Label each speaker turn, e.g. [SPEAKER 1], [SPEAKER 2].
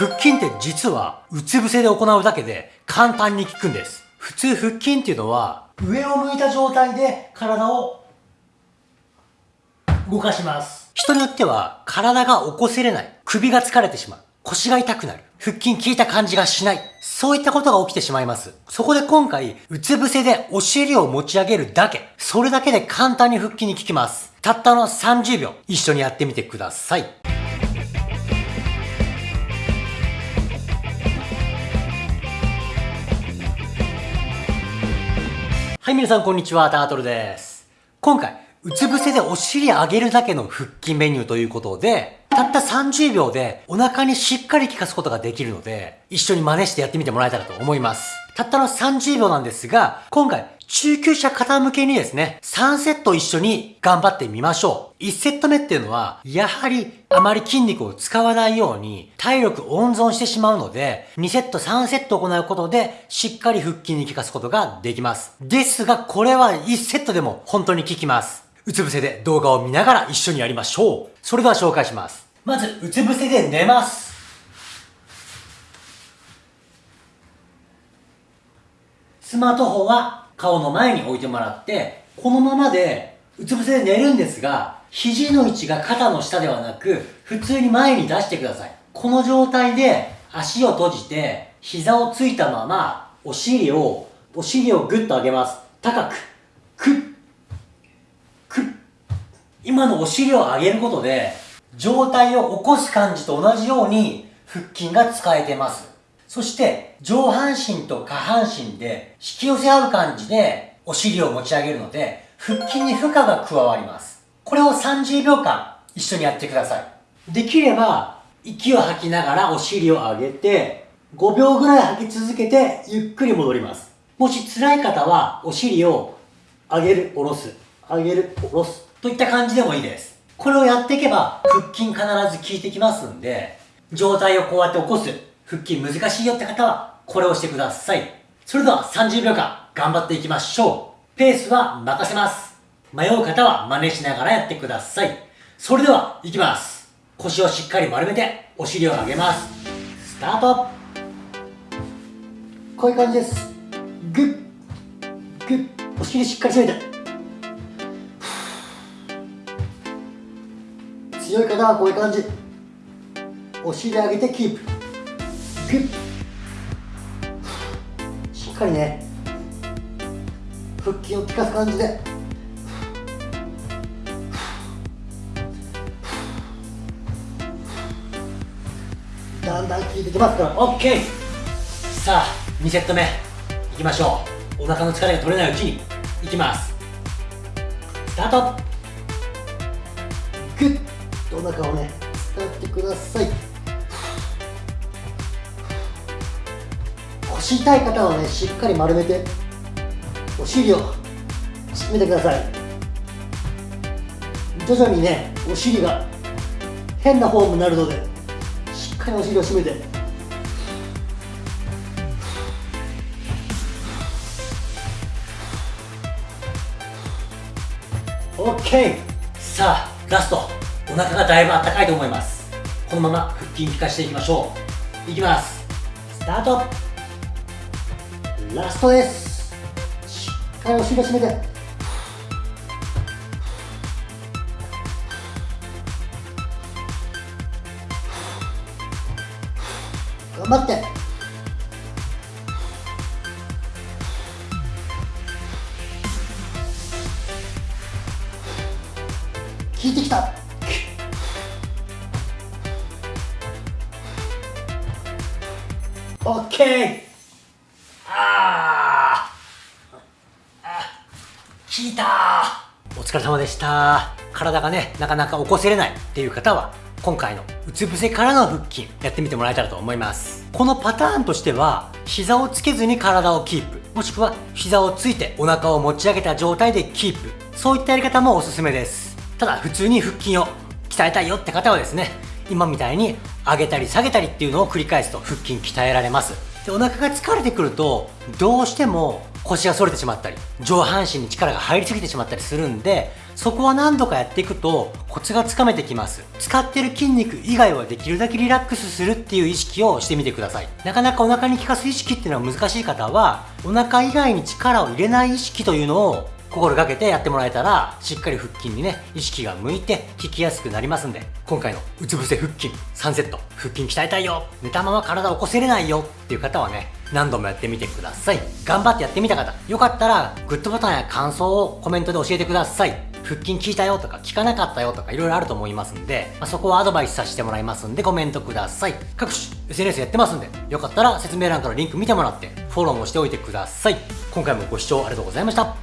[SPEAKER 1] 腹筋って実はうつ伏せで行うだけで簡単に効くんです。普通腹筋っていうのは上を向いた状態で体を動かします。人によっては体が起こせれない。首が疲れてしまう。腰が痛くなる。腹筋効いた感じがしない。そういったことが起きてしまいます。そこで今回、うつ伏せでお尻を持ち上げるだけ。それだけで簡単に腹筋に効きます。たったの30秒、一緒にやってみてください。はい、皆さんこんにちは、タートルです。今回、うつ伏せでお尻上げるだけの腹筋メニューということで、たった30秒でお腹にしっかり効かすことができるので、一緒に真似してやってみてもらえたらと思います。たったの30秒なんですが、今回中級者方向けにですね、3セット一緒に頑張ってみましょう。1セット目っていうのは、やはりあまり筋肉を使わないように体力温存してしまうので、2セット3セット行うことで、しっかり腹筋に効かすことができます。ですが、これは1セットでも本当に効きます。うつ伏せで動画を見ながら一緒にやりましょう。それでは紹介します。まず、うつ伏せで寝ます。スマートフォンは顔の前に置いてもらって、このままでうつ伏せで寝るんですが、肘の位置が肩の下ではなく、普通に前に出してください。この状態で足を閉じて、膝をついたまま、お尻を、お尻をグッと上げます。高く、くっ、くっ。今のお尻を上げることで、上体を起こす感じと同じように腹筋が使えてます。そして上半身と下半身で引き寄せ合う感じでお尻を持ち上げるので腹筋に負荷が加わります。これを30秒間一緒にやってください。できれば息を吐きながらお尻を上げて5秒ぐらい吐き続けてゆっくり戻ります。もし辛い方はお尻を上げる、下ろす、上げる、下ろすといった感じでもいいです。これをやっていけば腹筋必ず効いてきますんで状態をこうやって起こす腹筋難しいよって方は、これをしてください。それでは30秒間頑張っていきましょう。ペースは任せます。迷う方は真似しながらやってください。それでは、いきます。腰をしっかり丸めて、お尻を上げます。スタートこういう感じです。グッ、グッ、お尻しっかり締めて。強い方はこういう感じ。お尻上げてキープ。しっかりね腹筋を効かす感じで。だんだん効いてきますから。OK さあ2セット目。いきましょう。お腹の疲れが取れないうちに。いきます。スタート。グッとお腹をね使ってください腰痛い方はねしっかり丸めてお尻を締めてください。徐々にねお尻が変なフォームになるのでしっかりお尻を締めて。OK さあラスト。お腹がだいぶあったかいと思います。このまま腹筋効かしていきましょう。いきます。スタート。ラストです。しっかりお尻を締めて。頑張って。効いてきた。オッケー効いた。お疲れ様でした。体がねなかなか起こせれないっていう方は今回のうつ伏せからの腹筋やってみてもらえたらと思います。このパターンとしては膝をつけずに体をキープもしくは膝をついてお腹を持ち上げた状態でキープそういったやり方もおすすめです。ただ普通に腹筋を鍛えたいよって方はですね今みたいに上げたり下げたりっていうのを繰り返すと腹筋鍛えられます。でお腹が疲れてくるとどうしても腰が反れてしまったり上半身に力が入りすぎてしまったりするんでそこは何度かやっていくとコツがつかめてきます。使ってる筋肉以外はできるだけリラックスするっていう意識をしてみてください。なかなかお腹に効かす意識っていうのは難しい方はお腹以外に力を入れない意識というのを心がけてやってもらえたらしっかり腹筋にね意識が向いて効きやすくなりますんで今回のうつ伏せ腹筋3セット腹筋鍛えたいよ。寝たまま体を起こせれないよ。っていう方はね何度もやってみてください。頑張ってやってみた方、よかったらグッドボタンや感想をコメントで教えてください。腹筋効いたよとか効かなかったよとか色々あると思いますんで、まあ、そこはアドバイスさせてもらいますんでコメントください。各種 SNS やってますんで、よかったら説明欄からリンク見てもらってフォローもしておいてください。今回もご視聴ありがとうございました。